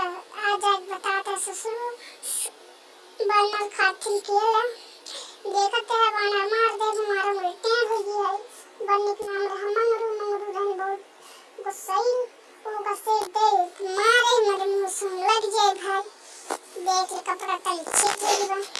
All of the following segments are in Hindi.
केला आज़ाद बताता ससुर। बनल खाथिल केला देखते है बना मार दे मारो उल्टे हो। गई बनने के नाम रहा मंगरू मंगरू रही बहुत गुस्साई वो गसे दे मारे मर मुँह सुन लग जाए भाई। देख ले कपड़ा तली छिप गई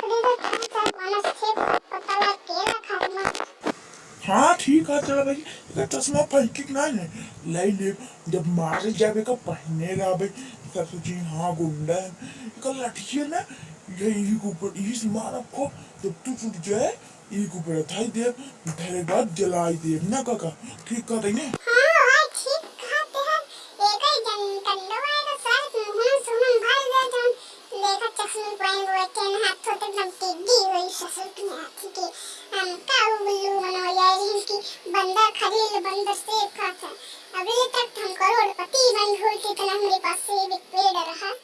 पड़ेगा था वाना से पता लग के रखा मत हाँ। ठीक है चलो भाई। चश्मा फेंकी ना ले ले जब मारे जावे का पहने ला भाई। इसका सोची हाँ गुंडा है। इसका लाठी है ना, ये यही के ऊपर इस मारा को जब तू टूट जाए यही के ऊपर थाई दे तेरे बाद जलाई दे। ना, काका, ठीक देंगे हाँ? हैं, ही तो इनकी बंदर खरील बंदर से खाता अभी පට්ටම් කරෝඩපති වල් හෝල් තලන් පස්සේ වික්වේ දරහ